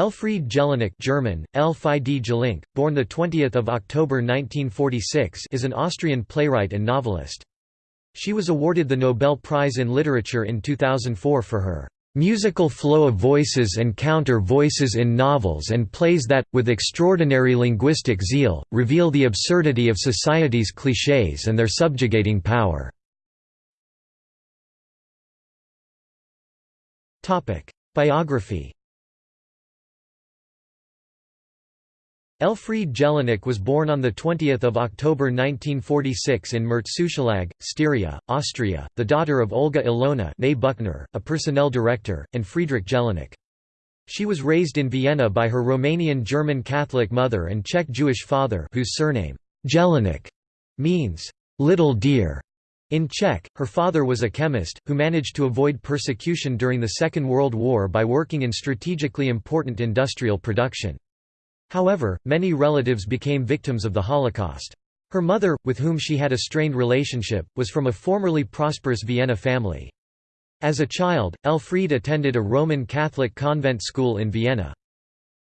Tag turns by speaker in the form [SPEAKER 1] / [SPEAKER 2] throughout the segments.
[SPEAKER 1] Elfriede Jelinek German, Elfriede Jelinek, born 20 October 1946 is an Austrian playwright and novelist. She was awarded the Nobel Prize in Literature in 2004 for her "...musical flow of voices and counter-voices in novels and plays that, with extraordinary linguistic zeal, reveal the absurdity of society's clichés and their subjugating power." Biography Elfriede Jelinek was born on 20 October 1946 in Mürzzuschlag, Styria, Austria, the daughter of Olga Ilona Buchner, a personnel director, and Friedrich Jelinek. She was raised in Vienna by her Romanian German Catholic mother and Czech Jewish father whose surname, Jelinek, means, "'little deer' In Czech, her father was a chemist, who managed to avoid persecution during the Second World War by working in strategically important industrial production. However, many relatives became victims of the Holocaust. Her mother, with whom she had a strained relationship, was from a formerly prosperous Vienna family. As a child, Elfriede attended a Roman Catholic convent school in Vienna.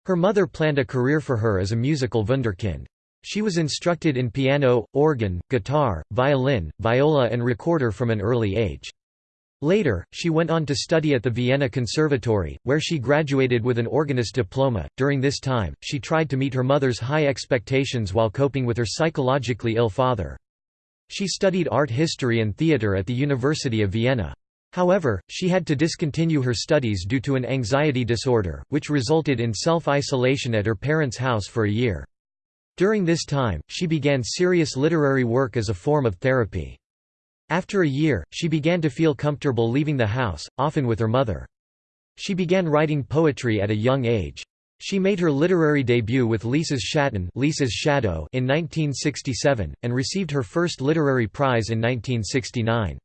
[SPEAKER 1] Her mother planned a career for her as a musical wunderkind. She was instructed in piano, organ, guitar, violin, viola and recorder from an early age. Later, she went on to study at the Vienna Conservatory, where she graduated with an organist diploma. During this time, she tried to meet her mother's high expectations while coping with her psychologically ill father. She studied art history and theatre at the University of Vienna. However, she had to discontinue her studies due to an anxiety disorder, which resulted in self-isolation at her parents' house for a year. During this time, she began serious literary work as a form of therapy. After a year, she began to feel comfortable leaving the house, often with her mother. She began writing poetry at a young age. She made her literary debut with Lisa's Schatten Lisa's Shadow in 1967, and received her first literary prize in 1969.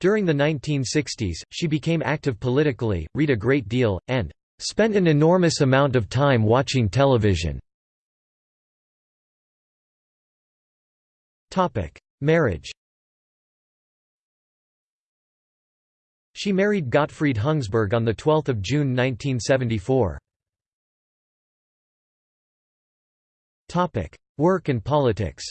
[SPEAKER 1] During the 1960s, she became active politically, read a great deal, and "...spent an enormous amount of time watching television." Marriage She married Gottfried Hüngsberg on 12 June 1974. Work and politics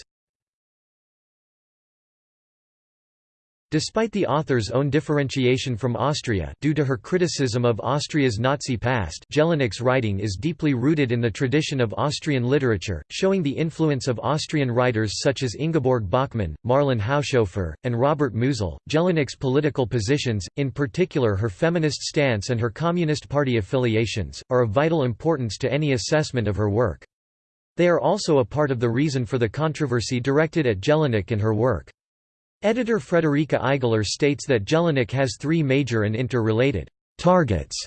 [SPEAKER 1] Despite the author's own differentiation from Austria due to her criticism of Austria's Nazi past Jelinek's writing is deeply rooted in the tradition of Austrian literature, showing the influence of Austrian writers such as Ingeborg Bachmann, Marlen Haushofer, and Robert Musil. Jelinek's political positions, in particular her feminist stance and her Communist Party affiliations, are of vital importance to any assessment of her work. They are also a part of the reason for the controversy directed at Jelinek and her work. Editor Friederike Eigler states that Jelinek has three major and interrelated targets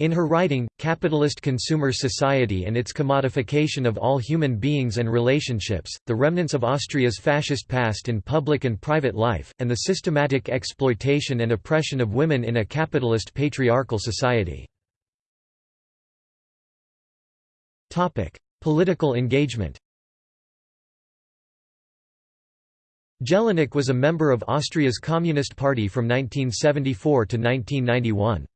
[SPEAKER 1] in her writing, capitalist consumer society and its commodification of all human beings and relationships, the remnants of Austria's fascist past in public and private life, and the systematic exploitation and oppression of women in a capitalist patriarchal society. Political engagement Jelinek was a member of Austria's Communist Party from 1974 to 1991.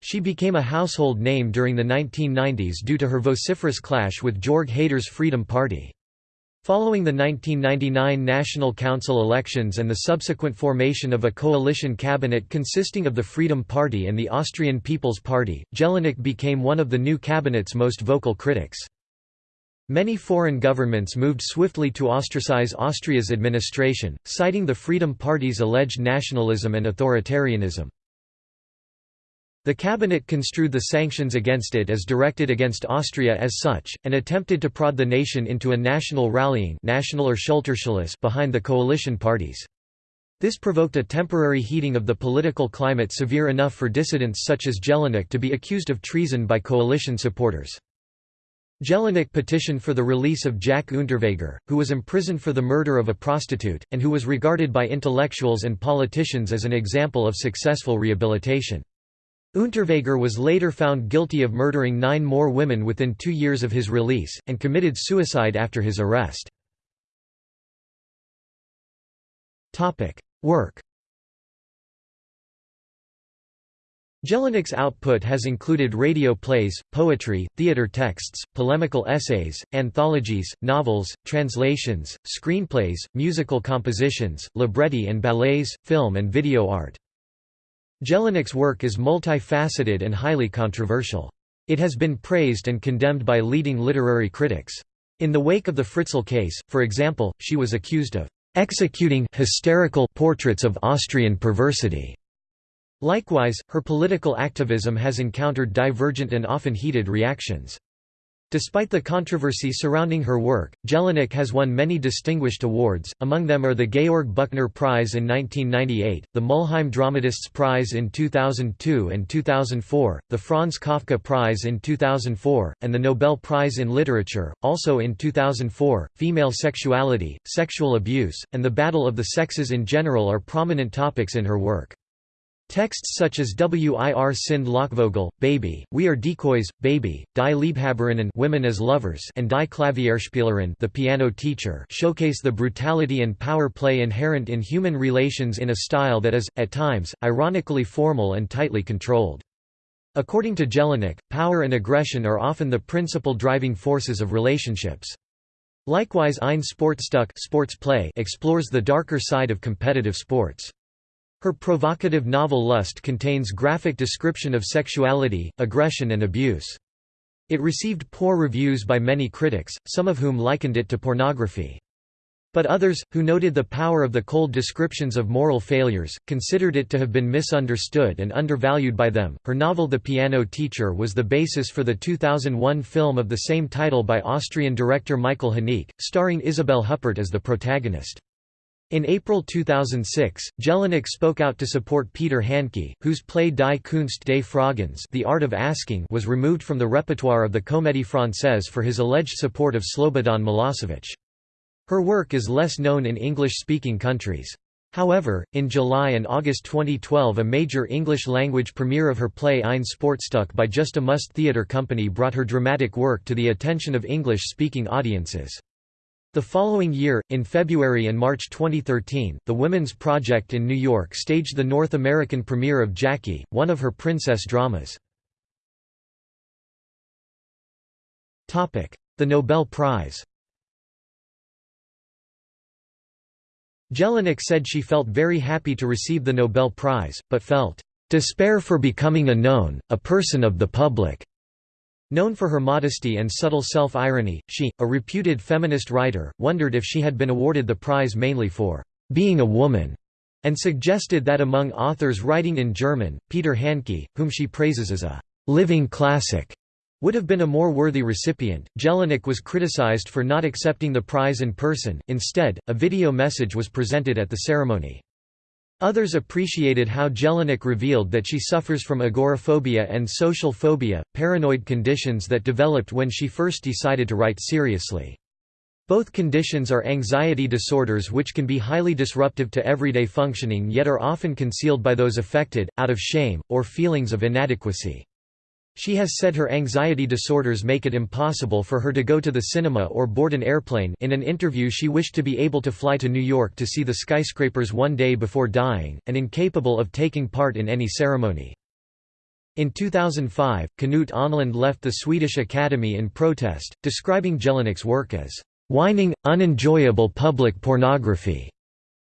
[SPEAKER 1] She became a household name during the 1990s due to her vociferous clash with Jörg Haider's Freedom Party. Following the 1999 National Council elections and the subsequent formation of a coalition cabinet consisting of the Freedom Party and the Austrian People's Party, Jelinek became one of the new cabinet's most vocal critics. Many foreign governments moved swiftly to ostracize Austria's administration, citing the Freedom Party's alleged nationalism and authoritarianism. The cabinet construed the sanctions against it as directed against Austria as such, and attempted to prod the nation into a national rallying national or behind the coalition parties. This provoked a temporary heating of the political climate severe enough for dissidents such as Jelinek to be accused of treason by coalition supporters. Jelinek petitioned for the release of Jack Unterweger, who was imprisoned for the murder of a prostitute, and who was regarded by intellectuals and politicians as an example of successful rehabilitation. Unterweger was later found guilty of murdering nine more women within two years of his release, and committed suicide after his arrest. Work Jelinek output has included radio plays, poetry, theater texts, polemical essays, anthologies, novels, translations, screenplays, musical compositions, libretti and ballets, film and video art. Jelinek's work is multifaceted and highly controversial. It has been praised and condemned by leading literary critics. In the wake of the Fritzl case, for example, she was accused of executing hysterical portraits of Austrian perversity Likewise, her political activism has encountered divergent and often heated reactions. Despite the controversy surrounding her work, Jelinek has won many distinguished awards, among them are the Georg Büchner Prize in 1998, the Mülheim Dramatists Prize in 2002 and 2004, the Franz Kafka Prize in 2004, and the Nobel Prize in Literature, also in 2004. Female sexuality, sexual abuse, and the battle of the sexes in general are prominent topics in her work. Texts such as Wir sind Lockvogel, Baby, We Are Decoys, Baby, Die Liebhaberinnen Women as Lovers and Die Klavierspielerin The Piano Teacher showcase the brutality and power play inherent in human relations in a style that is, at times, ironically formal and tightly controlled. According to Jelinek, power and aggression are often the principal driving forces of relationships. Likewise Ein Sportstück sports play explores the darker side of competitive sports. Her provocative novel Lust contains graphic description of sexuality, aggression and abuse. It received poor reviews by many critics, some of whom likened it to pornography. But others, who noted the power of the cold descriptions of moral failures, considered it to have been misunderstood and undervalued by them. Her novel The Piano Teacher was the basis for the 2001 film of the same title by Austrian director Michael Haneke, starring Isabelle Huppert as the protagonist. In April 2006, Jelinek spoke out to support Peter Handke, whose play Die Kunst des Fragens The Art of Asking was removed from the repertoire of the Comédie Française for his alleged support of Slobodan Milosevic. Her work is less known in English-speaking countries. However, in July and August 2012 a major English-language premiere of her play Ein Sportstück by Just a Must Theatre Company brought her dramatic work to the attention of English-speaking audiences. The following year, in February and March 2013, the Women's Project in New York staged the North American premiere of Jackie, one of her princess dramas. The Nobel Prize Jelinek said she felt very happy to receive the Nobel Prize, but felt, "...despair for becoming a known, a person of the public." Known for her modesty and subtle self-irony, she, a reputed feminist writer, wondered if she had been awarded the prize mainly for being a woman, and suggested that among authors writing in German, Peter Handke, whom she praises as a living classic, would have been a more worthy recipient. Jelinek was criticized for not accepting the prize in person, instead, a video message was presented at the ceremony. Others appreciated how Jelinek revealed that she suffers from agoraphobia and social phobia, paranoid conditions that developed when she first decided to write seriously. Both conditions are anxiety disorders which can be highly disruptive to everyday functioning yet are often concealed by those affected, out of shame, or feelings of inadequacy. She has said her anxiety disorders make it impossible for her to go to the cinema or board an airplane in an interview she wished to be able to fly to New York to see the skyscrapers one day before dying, and incapable of taking part in any ceremony. In 2005, Knut Ahnlund left the Swedish Academy in protest, describing Jelinek's work as whining, unenjoyable public pornography,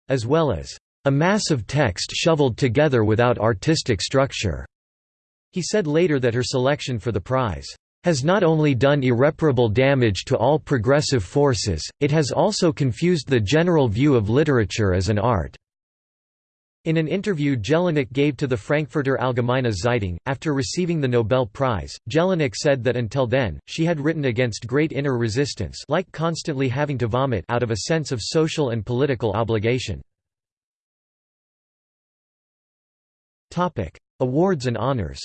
[SPEAKER 1] as well as a mass of text shoveled together without artistic structure. He said later that her selection for the prize has not only done irreparable damage to all progressive forces, it has also confused the general view of literature as an art." In an interview Jelinek gave to the Frankfurter Allgemeine Zeitung, after receiving the Nobel Prize, Jelinek said that until then, she had written against great inner resistance like constantly having to vomit out of a sense of social and political obligation. Awards and honors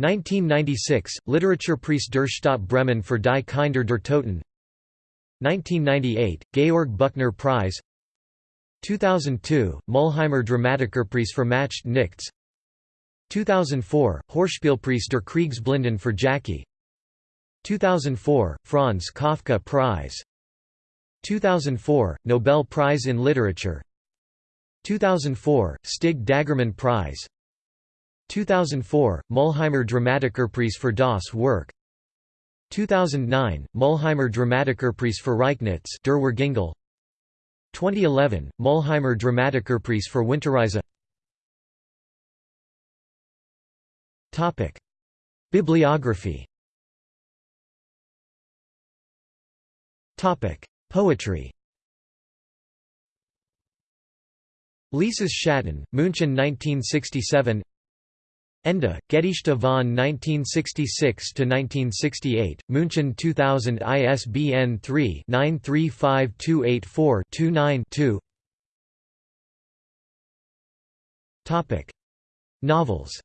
[SPEAKER 1] 1996 – Literaturpreis der Stadt Bremen für Die Kinder der Toten. 1998 – Georg Büchner Prize. 2002 – Mülheimer Dramatikerpreis für Macht Nichts. 2004 – Hörspielpreis der Kriegsblinden für Jackie. 2004 – Franz Kafka Prize. 2004 – Nobel Prize in Literature. 2004 Stig Dagerman Prize 2004 Mülheimer Dramatikerpreis for das Werk 2009 Mülheimer Dramatikerpreis for Rechnitz Der Würgeengel 2011 Mülheimer Dramatikerpreis for Winterreise. Bibliography. Poetry. Lisas Schatten, München 1967 Ende, Gedichte von 1966–1968, München 2000 ISBN 3-935284-29-2 Novels.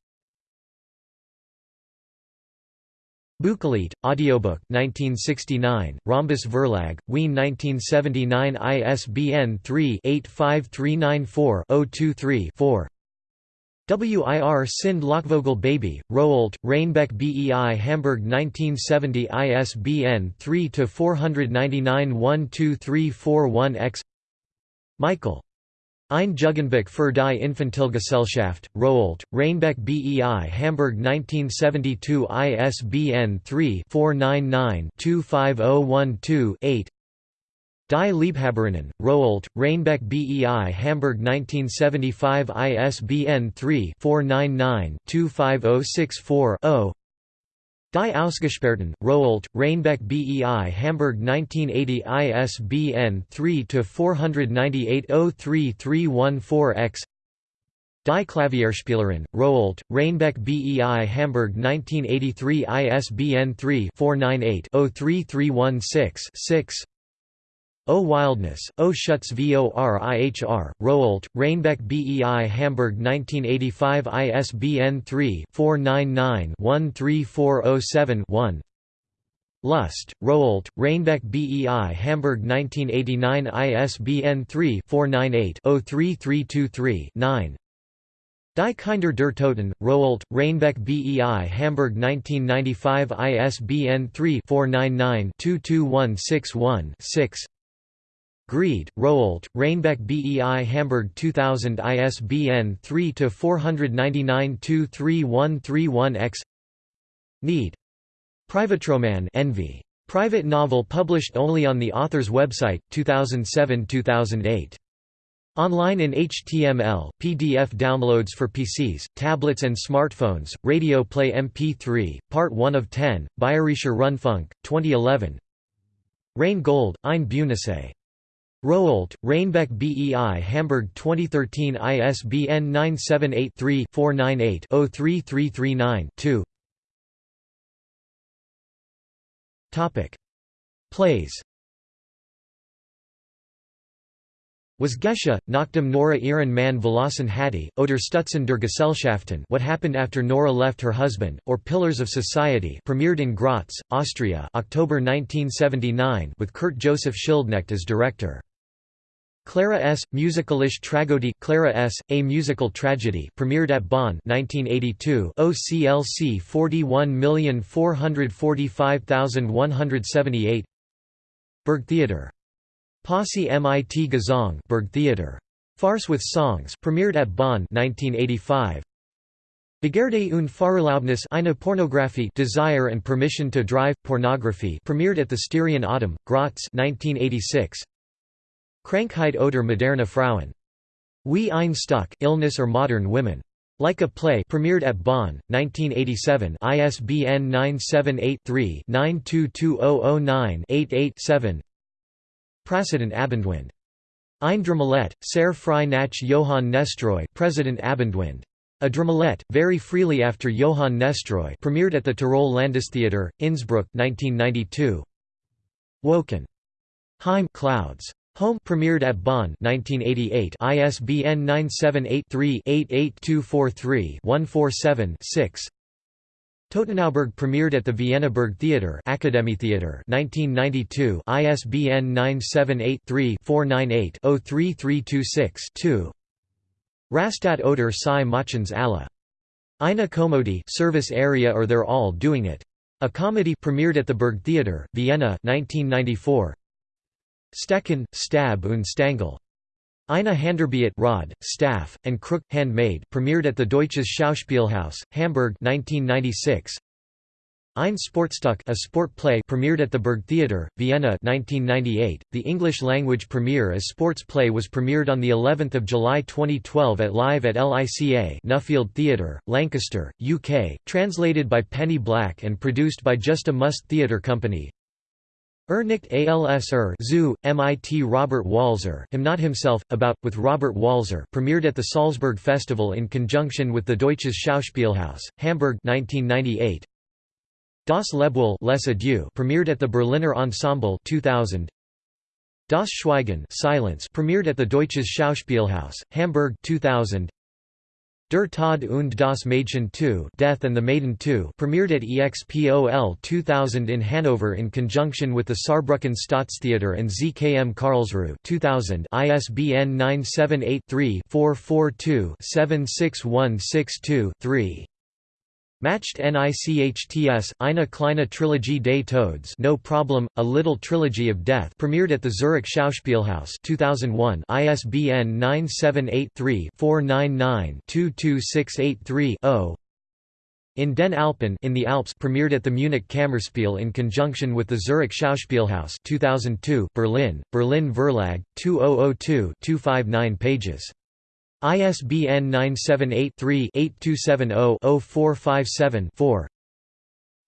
[SPEAKER 1] Bukolit, audiobook 1969, Rhombus Verlag, Wien 1979 ISBN 3-85394-023-4 WIR Sind Lockvögel Baby, Rowohlt, Reinbek BEI Hamburg 1970 ISBN 3-499-12341-X Michael. Ein Jugendbuch für die Infantilgesellschaft, Rowohlt, Reinbek BEI Hamburg 1972 ISBN 3-499-25012-8 Die Liebhaberinnen, Rowohlt, Reinbek BEI Hamburg 1975 ISBN 3-499-25064-0 Die Ausgesperrten, Rowohlt, Reinbek BEI Hamburg 1980 ISBN 3-498-03314-X Die Klavierspielerin, Rowohlt, Reinbek BEI Hamburg 1983 ISBN 3-498-03316-6 O Wildnis, O Schutz VorIhr, Rowohlt, Reinbek BEI Hamburg 1985 ISBN 3-499-13407-1 Lust, Rowohlt, Reinbek BEI Hamburg 1989 ISBN 3-498-03323-9 Die Kinder der Toten, Rowohlt, Reinbek BEI Hamburg 1995 ISBN 3-499-22161-6 Greed, Rowohlt, Reinbek BEI Hamburg 2000 ISBN 3-499-23131-X Neid. Privatroman Envy. Private novel published only on the author's website, 2007–2008. Online in HTML, PDF downloads for PCs, tablets and smartphones, Radio Play MP3, Part 1 of 10, Bayerischer Rundfunk, 2011 Rein Gold, Ein Bühnenessay Rowohlt, Reinbek BEI Hamburg 2013 ISBN 978-3-498-03339-2 Plays Was geschah, Nachdem Nora ihren Mann verlassen hatte, oder Stützen der Gesellschaften What Happened After Nora Left Her Husband, or Pillars of Society premiered in Graz, Austria October 1979 with Kurt Joseph Schildknecht as director. Clara S. Musikalische Tragödie Clara S. A Musical Tragedy premiered at Bonn 1982 OCLC 41445178 Burgtheater. Posse mit Gesang Burgtheater. Farce with Songs premiered at Bonn 1985 Begierde und Fahrerlaubnis eine Pornografie Desire and Permission to Drive Pornography premiered at the Styrian Autumn, Graz 1986 Krankheit oder moderne Frauen. Wie ein Stück Illness or Modern Women. Like a Play premiered at Bonn, 1987 ISBN 978-3-922009-88-7 President Abendwind. Ein Dramalette, sehr frei nach Johann Nestroy President Abendwind. A Dramalette, very freely after Johann Nestroy premiered at the Tirol Landestheater, Innsbruck 1992. Wolken. Heim Clouds. Home premiered at Bonn 1988 ISBN 978-3-88243-147-6 Totenauberg premiered at the Vienna Burgtheater Theater 1992 ISBN 978-3-498-03326-2 Raststätte oder Sie machen's alle. Eine Komödie service area or they're all doing it. A comedy premiered at the Burgtheater, Vienna 1994 Stecken, Stab und Stangl. Eine Handarbeit Rod, Staff, and Crook, Handmade premiered at the Deutsches Schauspielhaus, Hamburg 1996. Ein Sportstück a sport play premiered at the Burgtheater, Vienna 1998. The English-language premiere as sports play was premiered on the 11th of July 2012 at Live at LICA Nuffield Theatre, Lancaster, UK, translated by Penny Black and produced by Just a Must Theatre Company. Ernicht als er Zoo, MIT Robert Walser him not himself, about, with Robert Walser premiered at the Salzburg Festival in conjunction with the Deutsches Schauspielhaus, Hamburg 1998. Das Adieux premiered at the Berliner Ensemble 2000. Das Schweigen Silence premiered at the Deutsches Schauspielhaus, Hamburg 2000. Der Tod und das Mädchen 2 Death and the Maiden 2 premiered at EXPOL 2000 in Hanover in conjunction with the Saarbrücken Staatstheater and ZKM Karlsruhe 2000 ISBN 978-3-442-76162-3 Macht NICHTS, Eine kleine Trilogie des Todes No Problem, A Little Trilogy of Death premiered at the Zurich Schauspielhaus 2001 ISBN 978-3-499-22683-0 In den Alpen in the Alps premiered at the Munich Kammerspiel in conjunction with the Zurich Schauspielhaus 2002 Berlin, Berlin Verlag, 2002-259 pages ISBN 978-3-8270-0457-4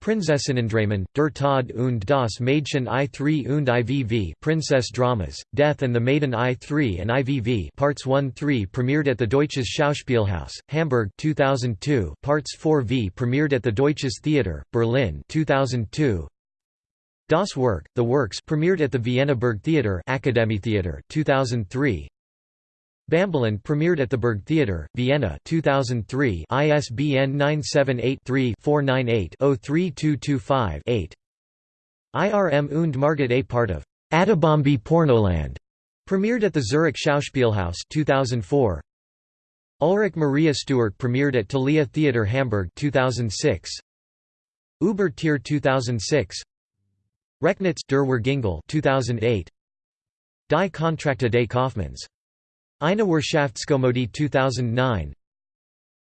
[SPEAKER 1] Prinzessinnendramen, Der Tod und das Mädchen I3 und IVV Princess Dramas, Death and the Maiden I3 and IVV Parts 1-3 premiered at the Deutsches Schauspielhaus, Hamburg 2002 Parts 4v premiered at the Deutsches Theater, Berlin 2002 Das Werk, The Works premiered at the Vienna Burgtheater Theater 2003 Bambiland premiered at the Burgtheater, Vienna 2003 ISBN 978-3-498-03225-8. IRM und Margit a part of Attabambi Pornoland premiered at the Zurich Schauspielhaus 2004. Ulrike Maria Stuart premiered at Thalia Theater Hamburg 2006. Uber Tier 2006. Rechnitz der Würgeengel 2008. Die Kontrakte des Kaufmanns Eine Wirtschaftskomödie 2009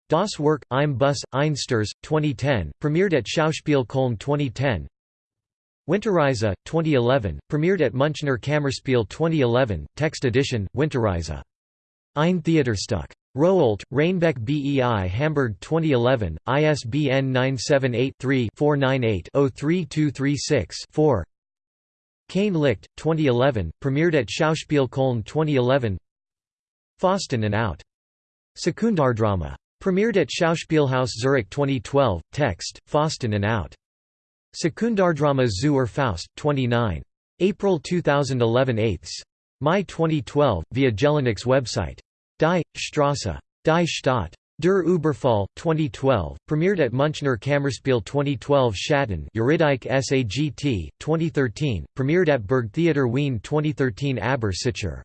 [SPEAKER 1] Das Werk, Im Bus, Einsters, 2010, premiered at Schauspiel Köln 2010 Winterreise, 2011, premiered at Münchner Kammerspiel 2011, text edition, Winterreise. Ein Theaterstück. Rowohlt, Reinbek BEI Hamburg 2011, ISBN 978-3-498-03236-4 Kein Licht, 2011, premiered at Schauspiel Köln 2011 Faustin and Out. Sekundärdrama. Premiered at Schauspielhaus Zurich 2012, text, Faustin and Out. Sekundärdrama Zu Urfaust, 29. April 2011 8 Mai 2012, via Jelinek website. Die Strasse. Die Stadt. Der Überfall, 2012, premiered at Münchner Kammerspiel 2012 Schatten Eurydice SAGT, 2013, premiered at Burgtheater Wien 2013 Aber sicher.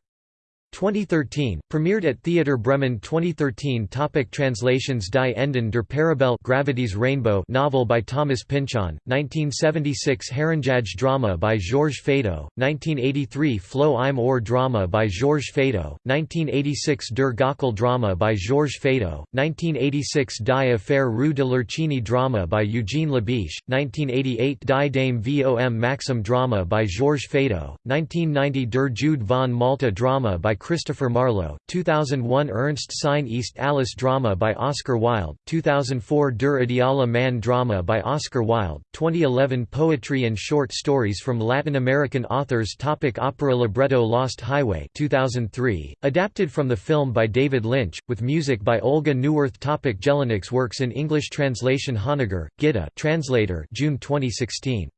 [SPEAKER 1] 2013, premiered at Theater Bremen 2013 Topic Translations Die Enden der Parabel Gravity's Rainbow novel by Thomas Pynchon, 1976 Herrenjage drama by Georges Feydeau, 1983 Floh im Ohr drama by Georges Feydeau, 1986 Der Gockel drama by Georges Feydeau, 1986 Die Affaire Rue de Lourcine drama by Eugene Labiche, 1988 Die Dame vom Maxim drama by Georges Feydeau, 1990 Der Jude von Malta drama by Christopher Marlowe, 2001 Ernst Sein ist alles drama by Oscar Wilde, 2004 Der Ideale Mann drama by Oscar Wilde, 2011 Poetry and short stories from Latin American authors Topic Opera libretto Lost Highway 2003, adapted from the film by David Lynch, with music by Olga Neuwirth Topic Jelinek's works in English translation Honegger, Gitta translator June 2016.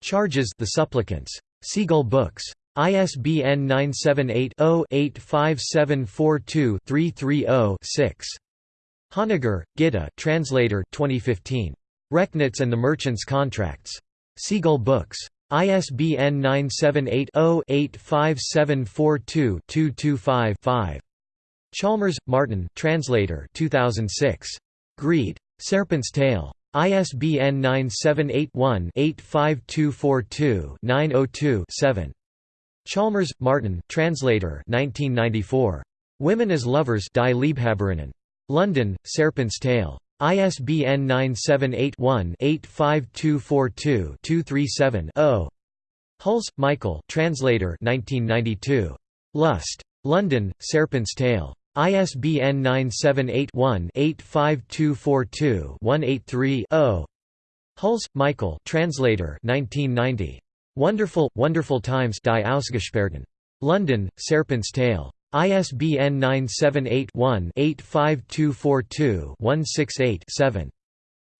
[SPEAKER 1] Charges The Supplicants. Seagull Books. ISBN 978-0-85742-330-6. Honegger, Gitta translator 2015. Rechnitz and the Merchant's Contracts. Seagull Books. ISBN 978-0-85742-225-5. Chalmers, Martin translator 2006. Greed. Serpent's Tail. ISBN 978-1-85242-902-7. Chalmers, Martin translator 1994. Women as Lovers Die. London, Serpent's Tail. ISBN 978-1-85242-237-0. Hulse, Michael translator 1992. Lust. London, Serpent's Tail. ISBN 978-1-85242-183-0. Hulse, Michael translator 1990. Wonderful, Wonderful Times Die Ausgesperrten. London, Serpent's Tail. ISBN 978-1-85242-168-7.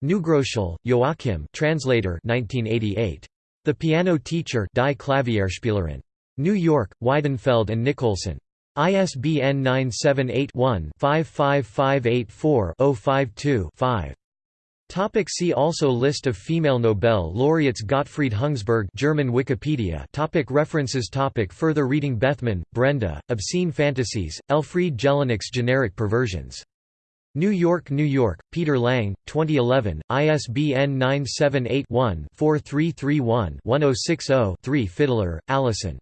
[SPEAKER 1] Neugroschel, Joachim translator 1988. The Piano Teacher Die Klavierspielerin. New York, Weidenfeld and Nicolson. ISBN 978-1-55584-052-5. Topic see also List of female Nobel laureates Gottfried Hüngsberg German Wikipedia topic References topic Further reading Bethman, Brenda, Obscene Fantasies, Elfriede Jelinek Generic Perversions. New York, New York, Peter Lang, 2011, ISBN 978-1-4331-1060-3 Fiddler, Allyson.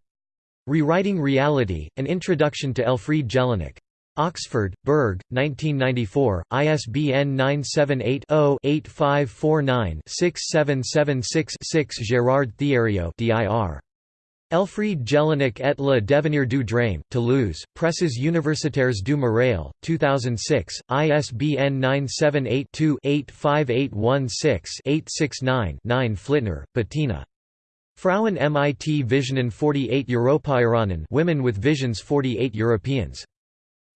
[SPEAKER 1] Rewriting Reality, An Introduction to Elfriede Jelinek. Oxford, Berg, 1994, ISBN 978-0-8549-6776-6 Gérard Thieriot dir. Elfriede Jelinek et le devenir du drame, Toulouse, Presses universitaires du Mirail, 2006, ISBN 978-2-85816-869-9 Flitner, Bettina. Frauen mit Visionen 48 Europäerinnen Women with Visions 48 Europeans.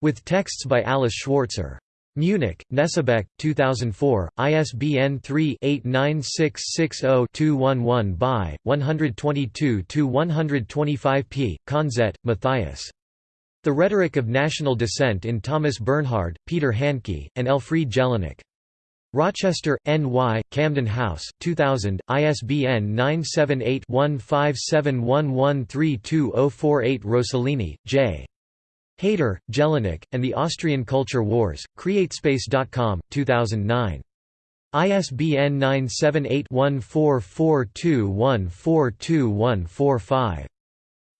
[SPEAKER 1] With texts by Alice Schwarzer. Munich, Knesebeck, 2004, ISBN 3-89660-211 by, 122-125 p. Konzett, Matthias. The Rhetoric of National Dissent in Thomas Bernhard, Peter Handke, and Elfriede Jelinek. Rochester, N.Y., Camden House, 2000, ISBN 978-1571132048 Rossellini, J. Haider, Jelinek, and the Austrian Culture Wars, CreateSpace.com, 2009. ISBN 978-1442142145.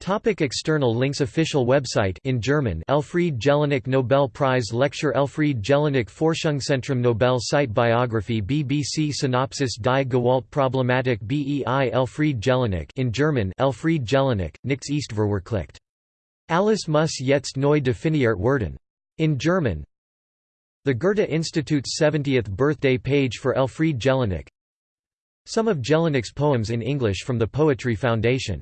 [SPEAKER 1] Topic external links Official website in German Elfriede Jelinek Nobel Prize Lecture Elfriede Jelinek Forschungszentrum Nobel Site Biography BBC Synopsis Die Gewaltproblematik BEI Elfriede Jelinek in German Elfriede Jelinek, Nichts ist verwirklicht. Alles muss jetzt neu definiert werden. In German. The Goethe Institute's 70th birthday page for Elfriede Jelinek. Some of Jelinek's poems in English from the Poetry Foundation